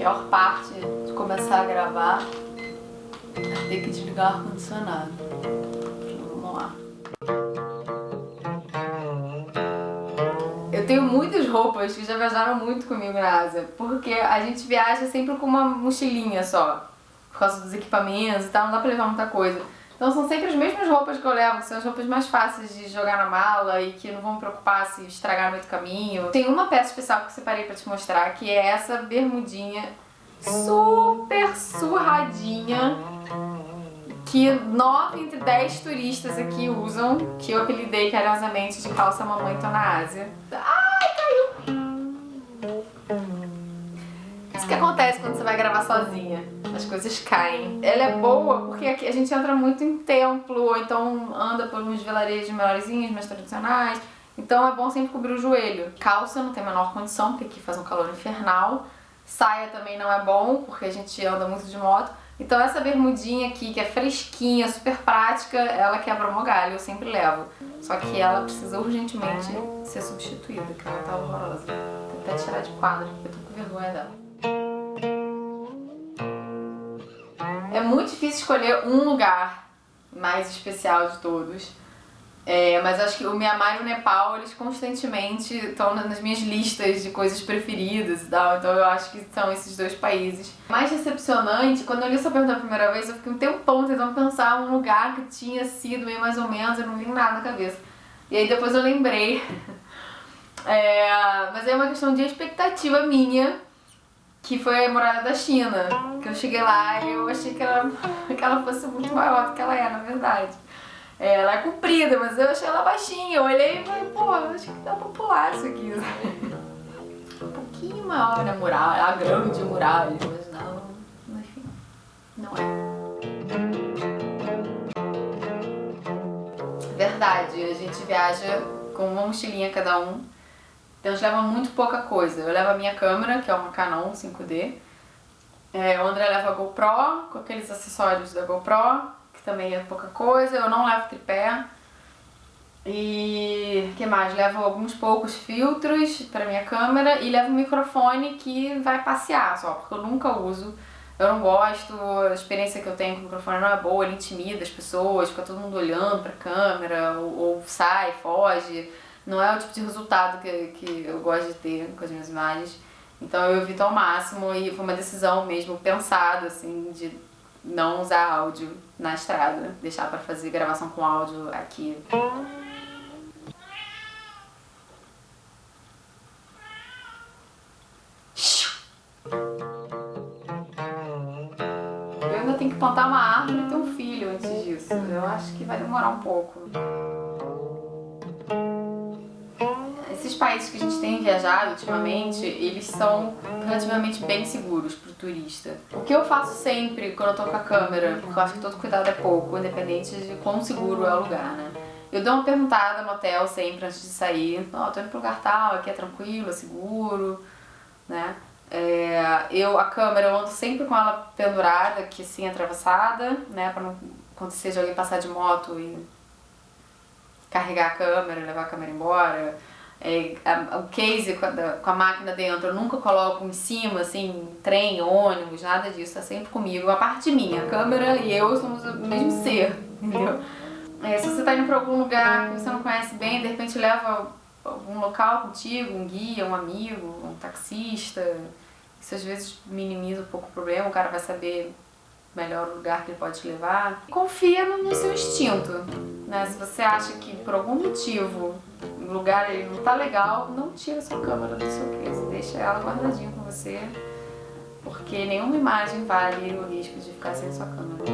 pior parte de começar a gravar é ter que desligar o ar-condicionado. Vamos lá. Eu tenho muitas roupas que já viajaram muito comigo na Ásia, porque a gente viaja sempre com uma mochilinha só, por causa dos equipamentos e tal, não dá pra levar muita coisa. Então são sempre as mesmas roupas que eu levo, que são as roupas mais fáceis de jogar na mala e que não vão me preocupar se estragar no meio do caminho. Tem uma peça especial que eu separei pra te mostrar, que é essa bermudinha super surradinha que 9 entre 10 turistas aqui usam, que eu apelidei carinhosamente de calça mamãe tô na Ásia. Ai, caiu! Isso que acontece quando você vai gravar sozinha as coisas caem. Ela é boa porque aqui a gente entra muito em templo, ou então anda por uns vilarejos melhorzinhos, mais tradicionais. Então é bom sempre cobrir o joelho. Calça não tem a menor condição, porque aqui faz um calor infernal. Saia também não é bom, porque a gente anda muito de moto. Então essa bermudinha aqui, que é fresquinha, super prática, ela quebra o galho, eu sempre levo. Só que ela precisa urgentemente ser substituída, porque ela tá horrorosa. Vou até tirar de quadro, porque eu tô com vergonha dela. Difícil escolher um lugar mais especial de todos. É, mas acho que o Myanmar e o Nepal, eles constantemente estão nas minhas listas de coisas preferidas e tal, então eu acho que são esses dois países. Mais decepcionante, quando eu li essa pergunta a primeira vez, eu fiquei um tempão tentando pensar um lugar que tinha sido meio mais ou menos, eu não vi nada na cabeça. E aí depois eu lembrei. É, mas é uma questão de expectativa minha, que foi a morada da China. Que eu cheguei lá e eu achei que ela, que ela fosse muito maior do que ela é, na verdade. É, ela é comprida, mas eu achei ela baixinha. Eu olhei e falei, pô, acho que tá popular isso aqui. Um pouquinho maior a muralha, a grande muralha, mas não, enfim, não é. Verdade, a gente viaja com uma mochilinha cada um então gente leva muito pouca coisa. Eu levo a minha câmera, que é uma Canon 5D. É, o André leva a GoPro, com aqueles acessórios da GoPro, que também é pouca coisa. Eu não levo tripé. E que mais? Levo alguns poucos filtros para minha câmera e levo um microfone que vai passear só, porque eu nunca uso. Eu não gosto, a experiência que eu tenho com o microfone não é boa, ele intimida as pessoas, fica todo mundo olhando pra câmera, ou, ou sai, foge não é o tipo de resultado que, que eu gosto de ter com as minhas imagens. Então eu evito ao máximo e foi uma decisão mesmo pensada, assim, de não usar áudio na estrada, deixar para fazer gravação com áudio aqui. Eu ainda tenho que plantar uma árvore e ter um filho antes disso. Eu acho que vai demorar um pouco. Países que a gente tem viajado ultimamente, eles são relativamente bem seguros pro turista. O que eu faço sempre quando eu tô com a câmera, porque eu acho que todo cuidado é pouco, independente de quão seguro é o lugar, né? Eu dou uma perguntada no hotel sempre antes de sair, ó, oh, tô indo pro lugar tal, aqui é tranquilo, é seguro, né? É, eu, a câmera, eu ando sempre com ela pendurada, aqui assim, atravessada, né, pra não acontecer de alguém passar de moto e carregar a câmera, levar a câmera embora é, a, o case com a, com a, máquina dentro, eu nunca coloco em cima, assim, trem, ônibus, nada disso, tá sempre comigo. A parte minha, a câmera e eu somos o mesmo ser, entendeu? É, se você tá indo pra algum lugar que você não conhece bem, de repente leva algum local contigo, um guia, um amigo, um taxista, isso às vezes minimiza um pouco o problema, o cara vai saber melhor o lugar que ele pode te levar. Confia no seu instinto, né? Se você acha que por algum motivo lugar ele não tá legal, não tira sua câmera do seu case, deixa ela guardadinha com você, porque nenhuma imagem vale o risco de ficar sem sua câmera.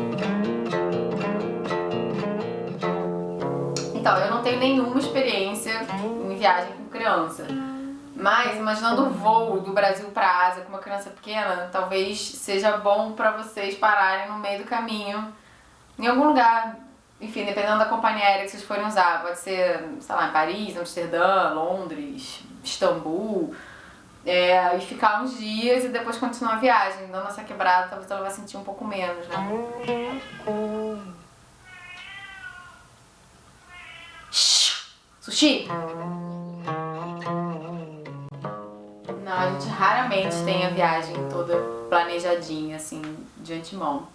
Então, eu não tenho nenhuma experiência em viagem com criança. Mas, imaginando o voo do Brasil para Ásia com uma criança pequena, talvez seja bom para vocês pararem no meio do caminho, em algum lugar, enfim, dependendo da companhia aérea que vocês forem usar. Pode ser, sei lá, Paris, Amsterdã, Londres, Istambul. É, e ficar uns dias e depois continuar a viagem. Dando essa quebrada, talvez ela vai sentir um pouco menos, né? Sushi! Não, a gente raramente tem a viagem toda planejadinha, assim, de antemão.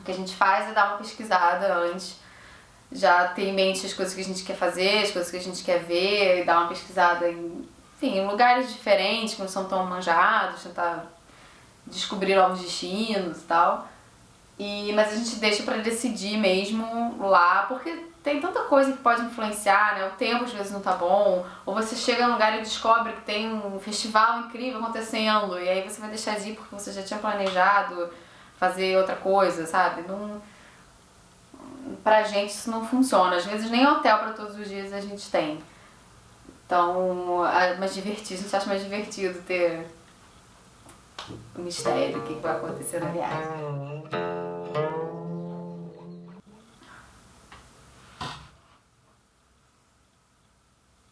O que a gente faz é dar uma pesquisada antes, já ter em mente as coisas que a gente quer fazer, as coisas que a gente quer ver, dar uma pesquisada em, enfim, em lugares diferentes que não são tão manjados, tentar descobrir novos destinos e tal. E, mas a gente deixa pra decidir mesmo lá, porque tem tanta coisa que pode influenciar, né? O tempo às vezes não tá bom, ou você chega num lugar e descobre que tem um festival incrível acontecendo, e aí você vai deixar de ir porque você já tinha planejado fazer outra coisa, sabe? Não... Pra gente isso não funciona. Às vezes nem hotel pra todos os dias a gente tem. Então, é mais divertido, a gente acha mais divertido ter o mistério do que vai acontecer na viagem.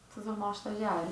Preciso arrumar o estagiário.